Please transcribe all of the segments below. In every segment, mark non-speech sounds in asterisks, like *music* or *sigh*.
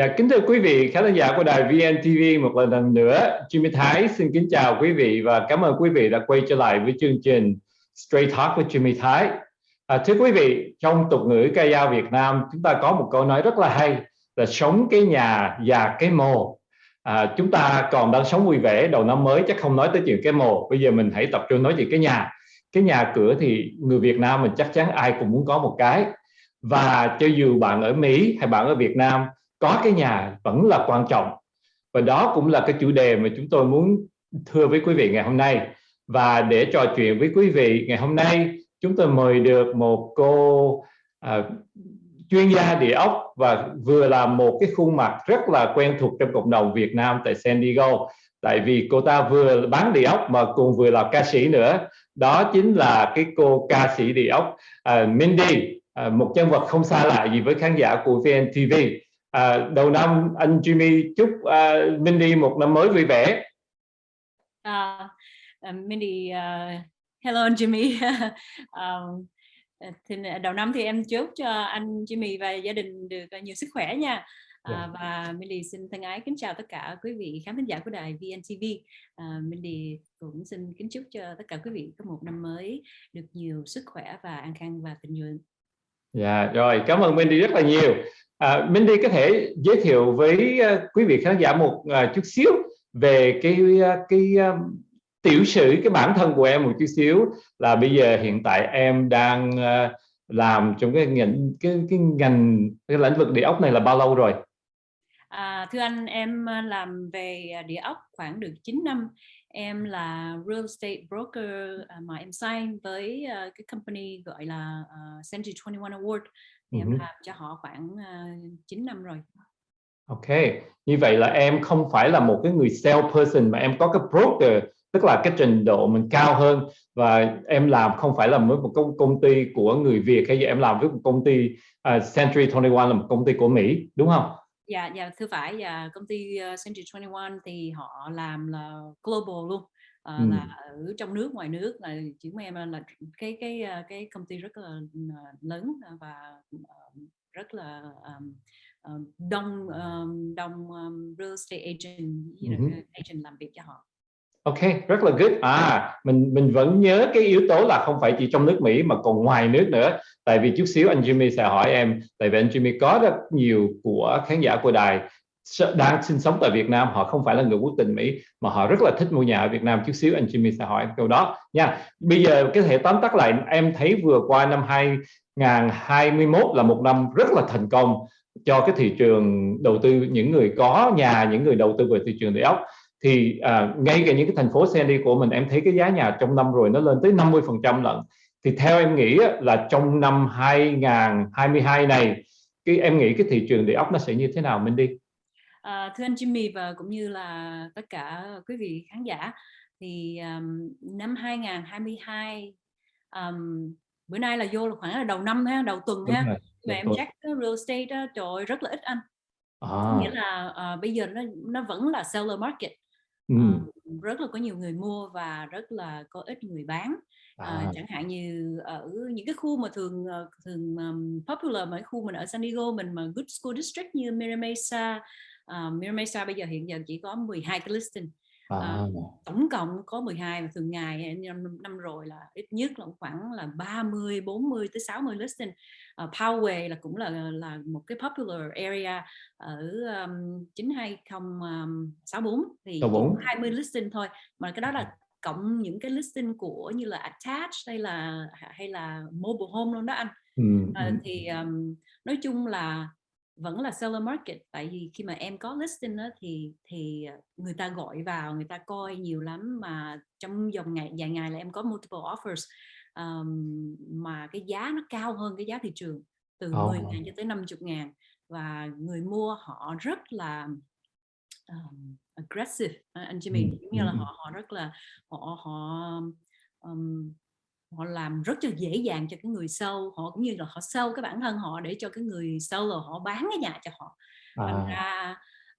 Dạ, kính thưa quý vị khán giả của đài VNTV một lần nữa, Jimmy Thái xin kính chào quý vị và cảm ơn quý vị đã quay trở lại với chương trình Straight Talk với Jimmy Thái. À, thưa quý vị, trong tục ngữ ca dao Việt Nam, chúng ta có một câu nói rất là hay là sống cái nhà, già cái mồ. À, chúng ta còn đang sống vui vẻ đầu năm mới chắc không nói tới chuyện cái mồ. Bây giờ mình hãy tập trung nói chuyện cái nhà. Cái nhà cửa thì người Việt Nam mình chắc chắn ai cũng muốn có một cái. Và cho dù bạn ở Mỹ hay bạn ở Việt Nam có cái nhà vẫn là quan trọng. Và đó cũng là cái chủ đề mà chúng tôi muốn thưa với quý vị ngày hôm nay. Và để trò chuyện với quý vị ngày hôm nay chúng tôi mời được một cô à, chuyên gia địa ốc và vừa là một cái khuôn mặt rất là quen thuộc trong cộng đồng Việt Nam tại San Diego. Tại vì cô ta vừa bán địa ốc mà cùng vừa là ca sĩ nữa. Đó chính là cái cô ca sĩ địa ốc uh, Mindy uh, một nhân vật không xa lạ gì với khán giả của VNTV à, đầu năm anh Jimmy chúc uh, Mindy một năm mới vui vẻ. Uh, uh, Mindy, uh, hello anh Jimmy. *laughs* um, thì đầu năm thì em chúc cho anh Jimmy và gia đình được nhiều sức khỏe nha. À. Dạ. và Mindy xin thân ái kính chào tất cả quý vị khán thính giả của đài VNTV. À, Mindy cũng xin kính chúc cho tất cả quý vị có một năm mới được nhiều sức khỏe và an khang và tình nguyện. Dạ rồi cảm ơn Mindy rất là nhiều. À, Mindy có thể giới thiệu với uh, quý vị khán giả một uh, chút xíu về cái uh, cái um, tiểu sử cái bản thân của em một chút xíu là bây giờ hiện tại em đang uh, làm trong cái ngành cái cái ngành cái lĩnh vực địa ốc này là bao lâu rồi? À, thưa anh em làm về địa ốc khoảng được 9 năm. Em là real estate broker uh, mà em sign với uh, cái company gọi là Century 21 Award. Thì em làm cho họ khoảng uh, 9 năm rồi. Ok, như vậy là em không phải là một cái người sale person mà em có cái broker tức là cái trình độ mình cao hơn. Và em làm không phải là với một công, công ty của người Việt hay gì em làm với một công ty uh, Century 21 là một công ty của Mỹ đúng không? Dạ, dạ thưa phải và công ty uh, Century 21 thì họ làm là global luôn. Uh, ừ. là ở trong nước ngoài nước là chỉ em là cái cái cái công ty rất là lớn và rất là um, đông um, đông um, real estate agent you know, uh agent làm việc cho họ Ok, rất là good. À, mình mình vẫn nhớ cái yếu tố là không phải chỉ trong nước Mỹ mà còn ngoài nước nữa. Tại vì chút xíu anh Jimmy sẽ hỏi em, tại vì anh Jimmy có rất nhiều của khán giả của đài đang sinh sống tại Việt Nam, họ không phải là người quốc tịch Mỹ mà họ rất là thích mua nhà ở Việt Nam. Chút xíu anh Jimmy sẽ hỏi em câu đó nha. Bây giờ cái thể tóm tắt lại, em thấy vừa qua năm 2021 là một năm rất là thành công cho cái thị trường đầu tư những người có nhà, những người đầu tư về thị trường địa ốc thì à, ngay cả những cái thành phố Sandy của mình em thấy cái giá nhà trong năm rồi nó lên tới 50 phần trăm lận. Thì theo em nghĩ là trong năm 2022 này cái em nghĩ cái thị trường địa ốc nó sẽ như thế nào mình đi? À, thưa anh Jimmy và cũng như là tất cả quý vị khán giả thì um, năm 2022 um, bữa nay là vô là khoảng là đầu năm ha đầu tuần Đúng ha rồi, mà em check real estate đó, trời ơi, rất là ít anh. À. nghĩa là uh, bây giờ nó nó vẫn là seller market Ờ, rất là có nhiều người mua và rất là có ít người bán. Ờ, À. chẳng hạn như ở những cái khu mà thường, ờ, thường, ờm, popular mà khu mình ở San Diego mình mà good school district như Mira Mesa, ờ, Mira Mesa bây giờ hiện giờ chỉ có 12 cái listing. À. Ờ, tổng cộng có 12 và thường ngày năm, năm rồi là ít nhất là khoảng là 30, 40 tới 60 listing. Uh, Poway là cũng là là một cái popular area ở um, 92064 thì 64. 20 listing thôi mà cái đó là cộng những cái listing của như là attached hay là hay là mobile home luôn đó anh. Ừ. Uh, thì um, nói chung là vẫn là seller market tại vì khi mà em có listing đó, thì thì ờ, người ta gọi vào người ta coi nhiều lắm mà trong vòng ngày vài ngày là em có multiple offers um, mà cái giá nó cao hơn cái giá thị trường từ oh. 10 ngàn cho tới 50 ngàn và người mua họ rất là um, aggressive anh Jimmy ừ. như là họ họ rất là họ họ um, họ làm rất là dễ dàng cho cái người sâu họ cũng như là họ sâu cái bản thân họ để cho cái người sâu là họ bán cái nhà cho họ thành à. ra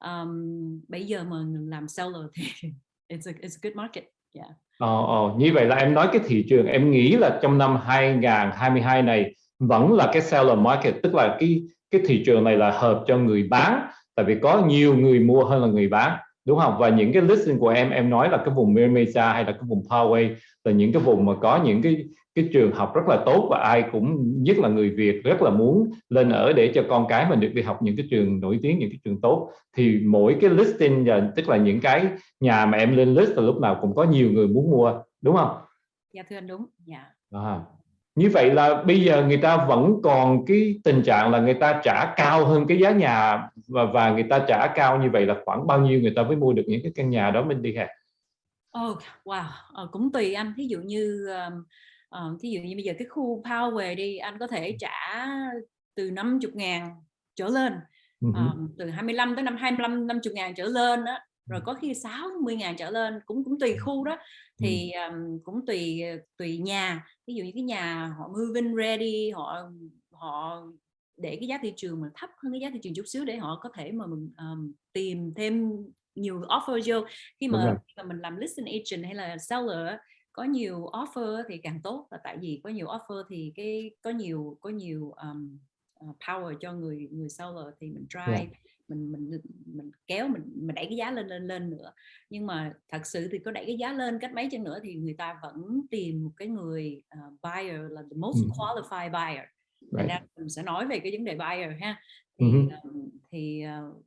um, bây giờ mà làm seller thì *laughs* it's a, it's a good market yeah. Ồ, ồ, như vậy là em nói cái thị trường em nghĩ là trong năm 2022 này vẫn là cái seller market tức là cái cái thị trường này là hợp cho người bán tại vì có nhiều người mua hơn là người bán đúng không và những cái listing của em em nói là cái vùng Mesa hay là cái vùng Poway là những cái vùng mà có những cái cái trường học rất là tốt và ai cũng nhất là người Việt rất là muốn lên ở để cho con cái mình được đi học những cái trường nổi tiếng những cái trường tốt thì mỗi cái listing là tức là những cái nhà mà em lên list là lúc nào cũng có nhiều người muốn mua đúng không? Dạ thưa anh đúng. Dạ. À, như vậy là bây giờ người ta vẫn còn cái tình trạng là người ta trả cao hơn cái giá nhà và và người ta trả cao như vậy là khoảng bao nhiêu người ta mới mua được những cái căn nhà đó mình đi hả? Oh, wow, ờ, cũng tùy anh. Thí dụ như um, uh, thí dụ như bây giờ cái khu Power đi, anh có thể trả từ 50 ngàn trở lên, uh -huh. uh, từ 25 tới năm 25 50 ngàn trở lên đó, rồi có khi 60 ngàn trở lên cũng cũng tùy khu đó. Thì um, cũng tùy tùy nhà. Ví dụ như cái nhà họ moving ready họ họ để cái giá thị trường mà thấp hơn cái giá thị trường chút xíu để họ có thể mà mình um, tìm thêm nhiều offer vô. Khi mà, khi mà mình làm listing agent hay là seller có nhiều offer thì càng tốt. Là tại vì có nhiều offer thì cái có nhiều có nhiều um, power cho người người seller thì mình try yeah mình mình mình kéo mình mình đẩy cái giá lên lên lên nữa. Nhưng mà thật sự thì có đẩy cái giá lên cách mấy chân nữa thì người ta vẫn tìm một cái người uh, buyer là the most qualified buyer right. ra mình sẽ nói về cái vấn đề buyer ha thì um, thì uh,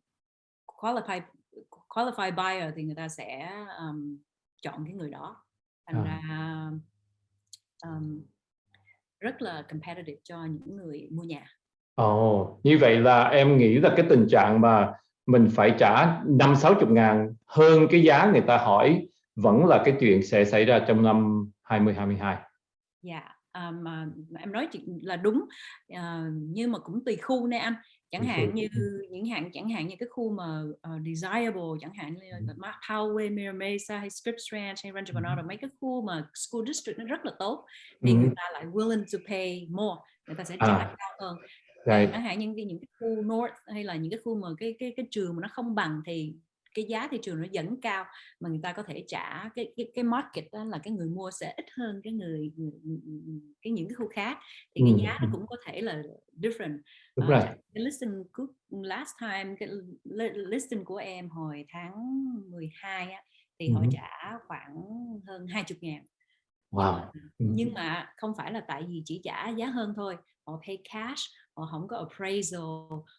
qualified qualified buyer thì người ta sẽ um, chọn cái người đó thành à. ra um, rất là competitive cho những người mua nhà Ồ, như vậy là em nghĩ là cái tình trạng mà mình phải trả năm sáu chục ngàn hơn cái giá người ta hỏi vẫn là cái chuyện sẽ xảy ra trong năm 2022. Dạ, um, uh, em nói chuyện là đúng, uh, nhưng mà cũng tùy khu nè anh. Chẳng hạn như những hạn chẳng hạn như cái khu mà uh, desirable chẳng hạn như là Mark Poway, Mira Mesa hay Scripps Ranch hay Rancho Bernardo mấy cái khu mà school district nó rất là tốt thì người ta lại willing to pay more người ta sẽ trả à. cao hơn. Right. chẳng hạn như những cái khu North hay là những cái khu mà cái cái cái trường mà nó không bằng thì cái giá thị trường nó vẫn cao mà người ta có thể trả cái cái cái market đó là cái người mua sẽ ít hơn cái người, người cái những cái khu khác thì ừ. cái giá nó cũng có thể là different. Đúng uh, rồi. Cái listing last time cái listing của em hồi tháng 12 á thì ừ. họ trả khoảng hơn 20 ngàn. Wow. Uh, nhưng mà không phải là tại vì chỉ trả giá hơn thôi, họ pay cash họ không có appraisal.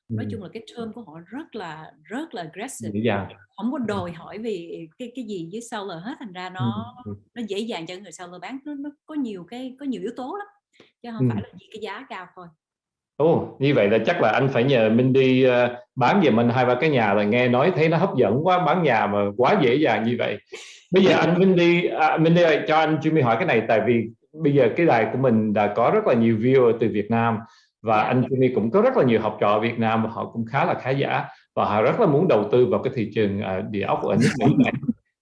Nói chung là cái term của họ rất là rất là aggressive. Dạ. không có đòi hỏi vì cái cái gì với seller hết thành ra nó nó dễ dàng cho người seller bán. Nó, nó có nhiều cái có nhiều yếu tố lắm chứ không phải là chỉ cái giá cao thôi. Ồ, oh, như vậy là chắc là anh phải nhờ mình đi uh, bán giùm mình hai ba cái nhà là nghe nói thấy nó hấp dẫn quá bán nhà mà quá dễ dàng như vậy. Bây giờ anh Minh đi, à, Minh đi cho anh Jimmy hỏi cái này tại vì bây giờ cái đài của mình đã có rất là nhiều viewer từ Việt Nam và anh Jimmy cũng có rất là nhiều học trò Việt Nam và họ cũng khá là khá giả. Và họ rất là muốn đầu tư vào cái thị trường uh, địa ốc ở nước Mỹ này.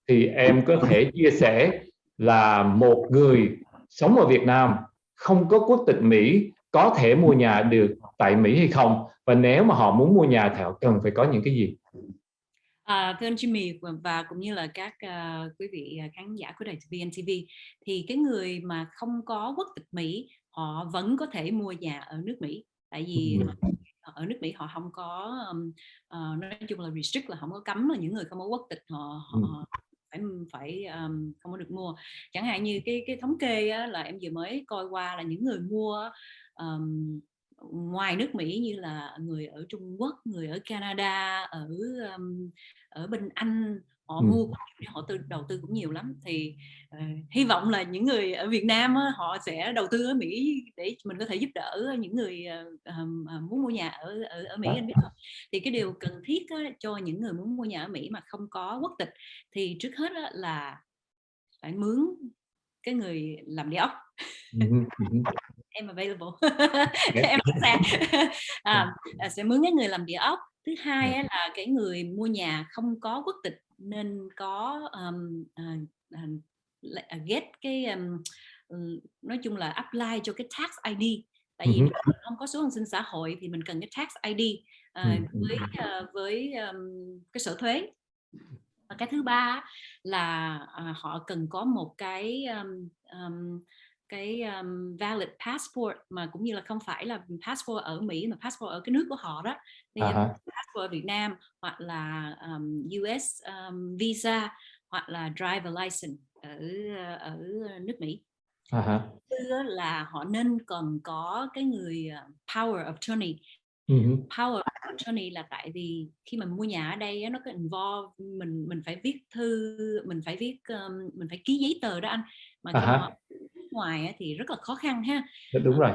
Thì em có thể chia sẻ là một người sống ở Việt Nam không có quốc tịch Mỹ có thể mua nhà được tại Mỹ hay không? Và nếu mà họ muốn mua nhà thì họ cần phải có những cái gì? À, thưa anh Jimmy và cũng như là các uh, quý vị khán giả của đài VNTV thì cái người mà không có quốc tịch Mỹ họ vẫn có thể mua nhà ở nước Mỹ. Tại vì ở nước Mỹ họ không có um, uh, nói chung là restrict là không có cấm là những người không có quốc tịch họ, họ phải phải um, không có được mua. Chẳng hạn như cái cái thống kê á, là em vừa mới coi qua là những người mua um, ngoài nước Mỹ như là người ở Trung Quốc người ở Canada ở um, ở bên Anh họ ừ. mua họ tư đầu tư cũng nhiều lắm. Thì uh, hy vọng là những người ở Việt Nam á, họ sẽ đầu tư ở Mỹ để mình có thể giúp đỡ những người uh, uh, muốn mua nhà ở ở, ở Mỹ. Anh biết không? Thì cái điều cần thiết á, cho những người muốn mua nhà ở Mỹ mà không có quốc tịch thì trước hết á, là phải mướn cái người làm địa ốc. *laughs* Em available. *laughs* Em sẵn sàng à, sẽ mướn cái người làm địa ốc. Thứ hai á, là cái người mua nhà không có quốc tịch nên có um, uh, uh, get cái um, nói chung là apply cho cái tax ID tại vì mình không có số an sinh xã hội thì mình cần cái tax ID uh, với uh, với um, cái sở thuế. Và cái thứ ba là uh, họ cần có một cái um, um, cái um, valid passport mà cũng như là không phải là passport ở Mỹ mà passport ở cái nước của họ đó thì uh -huh. passport ở Việt Nam hoặc là um, US um, visa hoặc là driver license ở ở nước Mỹ uh -huh. Thứ là họ nên cần có cái người ờ, power of attorney Uh -huh. Power of attorney là tại vì khi mình mua nhà ở đây nó có involve mình mình phải viết thư mình phải viết um, mình phải ký giấy tờ đó anh mà uh -huh. Ngoài thì rất là khó khăn ha đúng rồi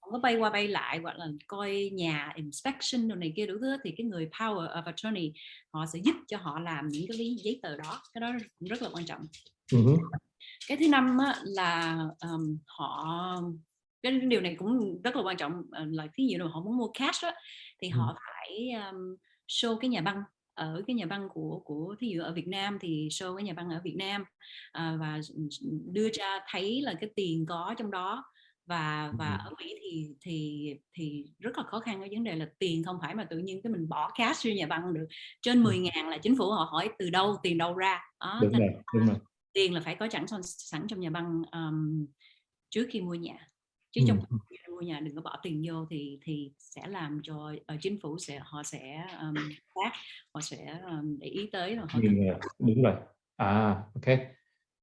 không có bay qua bay lại hoặc là coi nhà inspection đồ này kia đủ thứ thì cái người power of attorney họ sẽ giúp cho họ làm những cái giấy tờ đó cái đó cũng rất là quan trọng uh -huh. cái thứ năm á, là um, họ cái điều này cũng rất là quan trọng ờ, là ví dụ họ muốn mua cash đó, thì ừ. họ phải um, show cái nhà băng ở cái nhà băng của của thí dụ ở Việt Nam thì show cái nhà băng ở Việt Nam à, và đưa ra thấy là cái tiền có trong đó. Và và ở Mỹ thì thì thì rất là khó khăn cái vấn đề là tiền không phải mà tự nhiên cái mình bỏ cash vô nhà băng được. Trên 10 ngàn là chính phủ họ hỏi từ đâu tiền đâu ra. Đó đúng rồi, đúng rồi. tiền là phải có sẵn sẵn trong nhà băng um, trước khi mua nhà chứ trong mua nhà đừng có bỏ tiền vô thì thì sẽ làm cho uh, chính phủ sẽ họ sẽ um, phát họ sẽ um, để ý tới rồi họ cần... đúng rồi. À ok.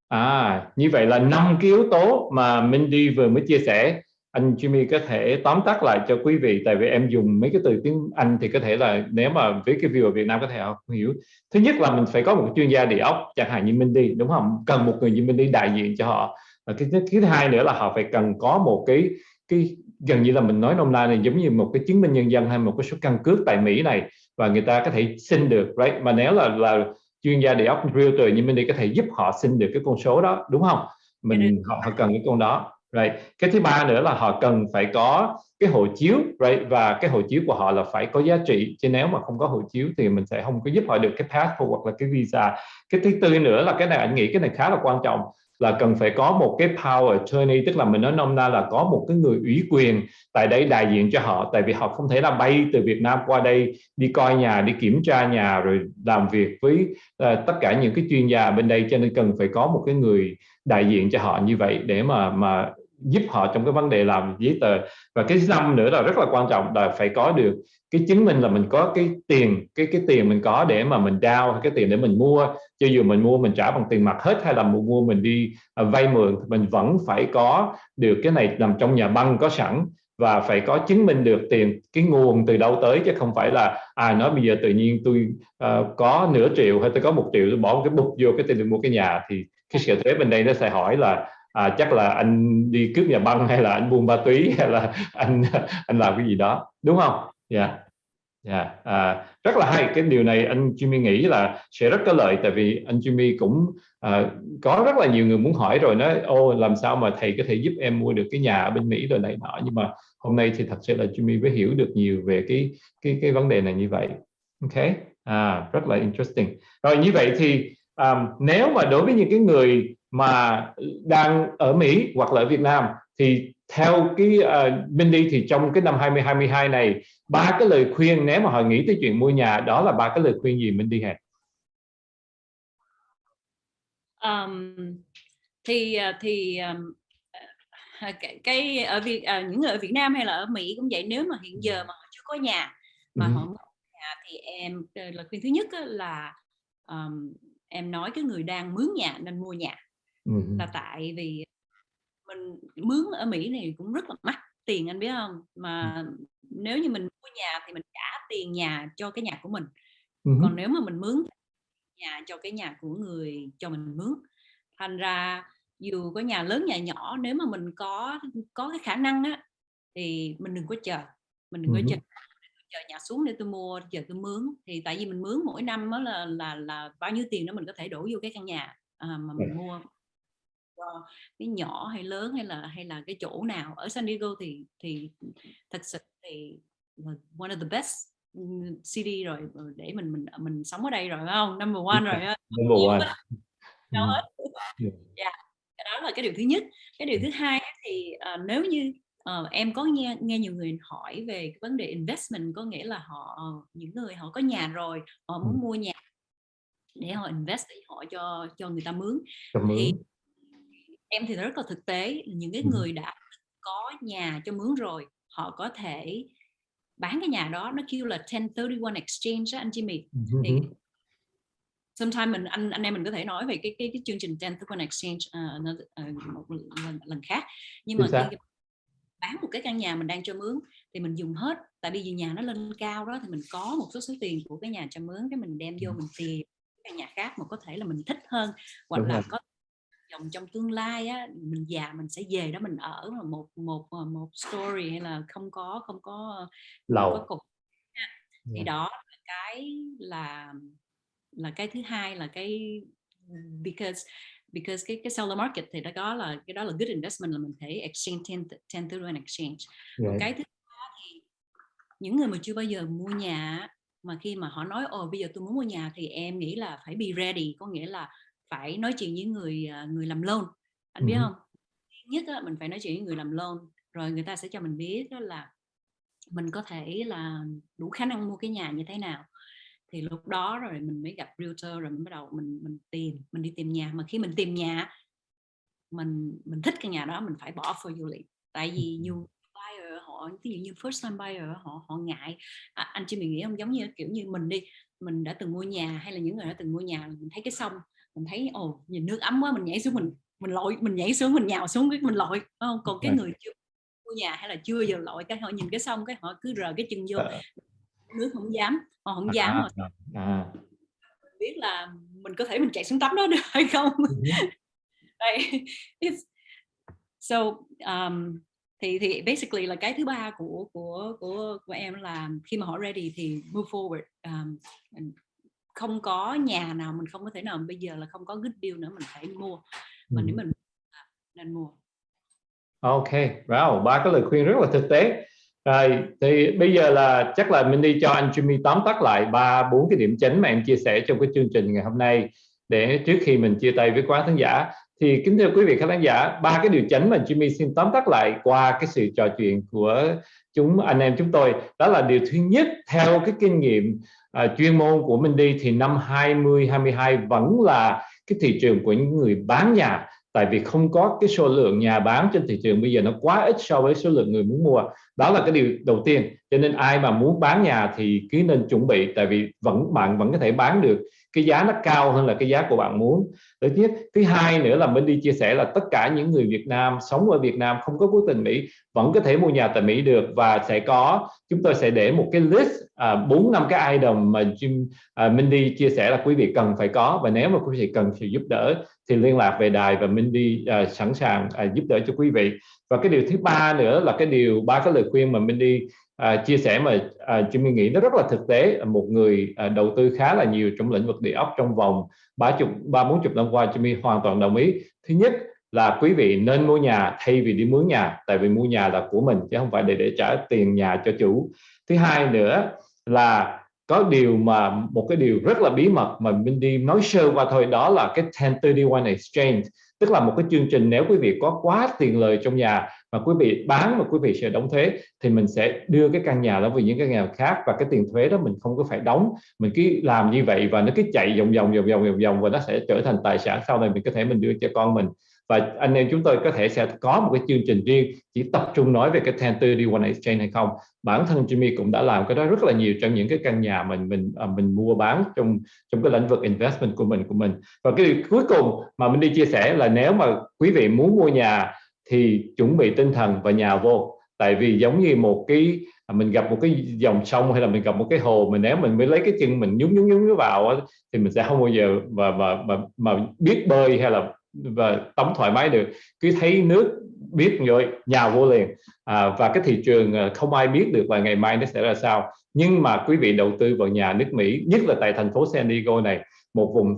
À như vậy là năm cái yếu tố mà Mindy vừa mới chia sẻ anh Jimmy có thể tóm tắt lại cho quý vị tại vì em dùng mấy cái từ tiếng Anh thì có thể là nếu mà với cái view ở Việt Nam có thể không hiểu. Thứ nhất là mình phải có một chuyên gia địa ốc chẳng hạn như Mindy đúng không? Cần một người như Mindy đại diện cho họ. Và cái, cái thứ hai nữa là họ phải cần có một cái cái gần như là mình nói nôm na này giống như một cái chứng minh nhân dân hay một cái số căn cước tại Mỹ này và người ta có thể xin được right? Mà nếu là là chuyên gia địa ốc realtor như mình đi có thể giúp họ xin được cái con số đó đúng không? Mình họ, họ cần cái con đó right? Cái thứ ba nữa là họ cần phải có cái hộ chiếu right? Và cái hộ chiếu của họ là phải có giá trị chứ nếu mà không có hộ chiếu thì mình sẽ không có giúp họ được cái passport hoặc là cái visa. Cái thứ tư nữa là cái này anh nghĩ cái này khá là quan trọng là cần phải có một cái power attorney tức là mình nói nôm na là có một cái người ủy quyền tại đây đại diện cho họ. Tại vì họ không thể là bay từ Việt Nam qua đây đi coi nhà đi kiểm tra nhà rồi làm việc với uh, tất cả những cái chuyên gia bên đây. Cho nên cần phải có một cái người đại diện cho họ như vậy để mà mà giúp họ trong cái vấn đề làm giấy tờ. Và cái năm nữa là rất là quan trọng là phải có được cái chứng minh là mình có cái tiền cái cái tiền mình có để mà mình down cái tiền để mình mua. Cho dù mình mua mình trả bằng tiền mặt hết hay là mua mình đi à, vay mượn mình vẫn phải có được cái này nằm trong nhà băng có sẵn. Và phải có chứng minh được tiền cái nguồn từ đâu tới chứ không phải là à nói bây giờ tự nhiên tôi uh, có nửa triệu hay tôi có một triệu tôi bỏ một cái bục vô cái tiền để mua cái nhà. Thì cái sở thuế bên đây nó sẽ hỏi là à, chắc là anh đi cướp nhà băng hay là anh buôn ma túy hay là anh anh làm cái gì đó đúng không? Dạ. Yeah. dạ yeah. à, rất là hay. Cái điều này anh Jimmy nghĩ là sẽ rất có lợi tại vì anh Jimmy cũng à, có rất là nhiều người muốn hỏi rồi nói ô làm sao mà thầy có thể giúp em mua được cái nhà ở bên Mỹ rồi này nọ? Nhưng mà hôm nay thì thật sự là Jimmy mới hiểu được nhiều về cái cái cái vấn đề này như vậy. Ok? À, rất là interesting. Rồi như vậy thì um, nếu mà đối với những cái người mà đang ở Mỹ hoặc là ở Việt Nam thì theo cái uh, Mindy thì trong cái năm 2022 này ba cái lời khuyên nếu mà họ nghĩ tới chuyện mua nhà đó là ba cái lời khuyên gì Mindy hả? Um, thì ờ, thì um, cái, cái ở Việt à, những người ở Việt Nam hay là ở Mỹ cũng vậy nếu mà hiện giờ mà họ chưa có nhà mà ừ. họ mua nhà thì em lời khuyên thứ nhất là um, em nói cái người đang mướn nhà nên mua nhà là tại vì mình mướn ở Mỹ này cũng rất là mắc tiền anh biết không mà nếu như mình mua nhà thì mình trả tiền nhà cho cái nhà của mình. Còn nếu mà mình mướn nhà cho cái nhà của người cho mình mướn. Thành ra dù có nhà lớn nhà nhỏ nếu mà mình có có cái khả năng á thì mình đừng có chờ mình đừng có chờ. chờ nhà xuống để tôi mua chờ tôi mướn. Thì tại vì mình mướn mỗi năm đó là là là bao nhiêu tiền đó mình có thể đổ vô cái căn nhà à, mà mình mua cho cái nhỏ hay lớn hay là hay là cái chỗ nào ở San Diego thì thì thật sự thì one of the best city rồi để mình mình mình sống ở đây rồi phải không? Number one rồi *laughs* number one. đâu hết. Yeah. cái đó là cái điều thứ nhất. Cái điều thứ hai thì uh, nếu như uh, em có nghe nghe nhiều người hỏi về cái vấn đề investment có nghĩa là họ những người họ có nhà rồi họ muốn mua nhà để họ invest để họ cho cho người ta mướn. Thì em thì rất là thực tế những cái người đã có nhà cho mướn rồi họ có thể bán cái nhà đó nó kêu là 1031 exchange đó anh Jimmy. Thì sometimes mình anh anh em mình có thể nói về cái cái, cái chương trình 1031 exchange uh, uh, một lần, lần khác. Nhưng mà khi bán một cái căn nhà mình đang cho mướn thì mình dùng hết tại vì nhà nó lên cao đó thì mình có một số số tiền của cái nhà cho mướn cái mình đem vô mình tìm căn nhà khác mà có thể là mình thích hơn hoặc Đúng là rồi. có dòng trong tương lai á mình già mình sẽ về đó mình ở mà một một ờ, một story hay là không có không có lầu có cục thì yeah. đó là cái là là cái thứ hai là cái because because cái cái seller market thì nó có là cái đó là good investment là mình thể exchange 10 10 to an exchange right. cái thứ ba thì những người mà chưa bao giờ mua nhà mà khi mà họ nói ồ bây giờ tôi muốn mua nhà thì em nghĩ là phải be ready có nghĩa là phải nói chuyện với người à, người làm loan. Anh biết không nhất là mình phải nói chuyện với người làm loan rồi người ta sẽ cho mình biết đó là mình có thể là đủ khả năng mua cái nhà như thế nào. Thì lúc đó rồi mình mới gặp realtor rồi mình bắt đầu mình mình tìm mình đi tìm nhà. Mà khi mình tìm nhà mình mình thích cái nhà đó mình phải bỏ for du lịch. Tại vì nhiều buyer họ ví dụ như first time buyer họ họ ngại. À, anh chị mình nghĩ không? Giống như kiểu như mình đi mình đã từng mua nhà hay là những người đã từng mua nhà mình thấy cái sông mình thấy ồ nhìn nước ấm quá mình nhảy xuống mình mình lội mình nhảy xuống mình nhào xuống cái mình lội không? Còn cái người chưa mua nhà hay là chưa giờ lội cái họ nhìn cái sông cái họ cứ rờ cái chân vô ờ. nước không dám họ không dám à, mà. à. biết là mình có thể mình chạy xuống tắm đó được *laughs* hay không? Đây so um, thì thì basically là cái thứ ba của của của của em là khi mà họ ready thì move forward um, không có nhà nào mình không có thể nào bây giờ là không có good deal nữa mình phải mua. Mà nếu mình nên mua. Ok, wow, ba cái lời khuyên rất là thực tế. Rồi, thì bây giờ là chắc là mình đi cho anh Jimmy tóm tắt lại ba bốn cái điểm chính mà em chia sẻ trong cái chương trình ngày hôm nay để trước khi mình chia tay với quá khán giả. Thì kính thưa quý vị khán giả ba cái điều chính mà Jimmy xin tóm tắt lại qua cái sự trò chuyện của chúng anh em chúng tôi đó là điều thứ nhất theo cái kinh nghiệm à, chuyên môn của mình đi thì năm 2022 vẫn là cái thị trường của những người bán nhà. Tại vì không có cái số lượng nhà bán trên thị trường bây giờ nó quá ít so với số lượng người muốn mua. Đó là cái điều đầu tiên. Cho nên ai mà muốn bán nhà thì cứ nên chuẩn bị tại vì vẫn bạn vẫn có thể bán được cái giá nó cao hơn là cái giá của bạn muốn. Thứ nhất thứ hai nữa là mình đi chia sẻ là tất cả những người Việt Nam sống ở Việt Nam không có quốc tịch Mỹ vẫn có thể mua nhà tại Mỹ được và sẽ có chúng tôi sẽ để một cái list à, bốn năm cái item mà Jim à, Mindy chia sẻ là quý vị cần phải có và nếu mà quý vị cần sự giúp đỡ thì liên lạc về đài và Mindy à, sẵn sàng à, giúp đỡ cho quý vị. Và cái điều thứ ba nữa là cái điều ba cái lời khuyên mà Mindy à, chia sẻ mà à, Jimmy nghĩ nó rất là thực tế. Một người à, đầu tư khá là nhiều trong lĩnh vực địa ốc trong vòng ba chục ba bốn chục năm qua Jimmy hoàn toàn đồng ý. Thứ nhất là quý vị nên mua nhà thay vì đi mướn nhà tại vì mua nhà là của mình chứ không phải để để trả tiền nhà cho chủ. Thứ hai nữa là có điều mà một cái điều rất là bí mật mà mình đi nói sơ qua thôi, đó là cái 1031 exchange. Tức là một cái chương trình nếu quý vị có quá tiền lời trong nhà mà quý vị bán mà quý vị sẽ đóng thuế, thì mình sẽ đưa cái căn nhà đó về những cái nhà khác và cái tiền thuế đó mình không có phải đóng. Mình cứ làm như vậy và nó cứ chạy vòng vòng vòng vòng vòng vòng và nó sẽ trở thành tài sản sau này mình có thể mình đưa cho con mình và anh em chúng tôi có thể sẽ có một cái chương trình riêng chỉ tập trung nói về cái 1031 exchange hay không. Bản thân Jimmy cũng đã làm cái đó rất là nhiều trong những cái căn nhà mình mình à, mình mua bán trong trong cái lĩnh vực investment của mình của mình. Và cái điều cuối cùng mà mình đi chia sẻ là nếu mà quý vị muốn mua nhà thì chuẩn bị tinh thần và nhà vô. Tại vì giống như một cái à, mình gặp một cái dòng sông hay là mình gặp một cái hồ mình nếu mình mới lấy cái chân mình nhúng nhúng nhúng vào thì mình sẽ không bao giờ mà mà mà, mà biết bơi hay là và tắm thoải mái được. Cứ thấy nước biết rồi nhà vô liền. À, và cái thị trường à, không ai biết được là ngày mai nó sẽ ra sao. Nhưng mà quý vị đầu tư vào nhà nước Mỹ nhất là tại thành phố San Diego này một vùng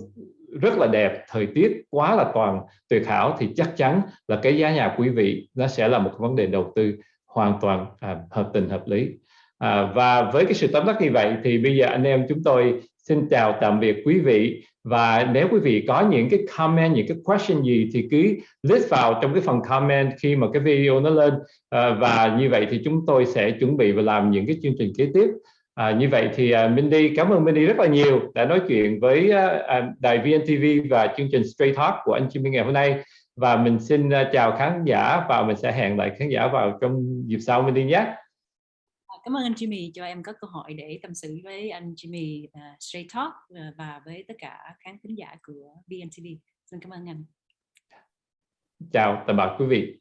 rất là đẹp thời tiết quá là toàn tuyệt hảo thì chắc chắn là cái giá nhà quý vị nó sẽ là một vấn đề đầu tư hoàn toàn à, hợp tình hợp lý. À, và với cái sự tóm tắt như vậy thì bây giờ anh em chúng tôi xin chào tạm biệt quý vị. Và nếu quý vị có những cái comment những cái question gì thì cứ list vào trong cái phần comment khi mà cái video nó lên. À, và như vậy thì chúng tôi sẽ chuẩn bị và làm những cái chương trình kế tiếp. À, như vậy thì uh, Mindy cảm ơn Mindy rất là nhiều đã nói chuyện với à, à, đài VNTV và chương trình Straight Talk của anh Jimmy ngày hôm nay. Và mình xin chào khán giả và mình sẽ hẹn lại khán giả vào trong dịp sau Mindy đi nhé. Cảm ơn anh Jimmy cho em có cơ hội để tâm sự với anh Jimmy uh, Straight Talk uh, và với tất cả khán thính giả của BNTV. Xin cảm ơn anh. chào tạm biệt quý vị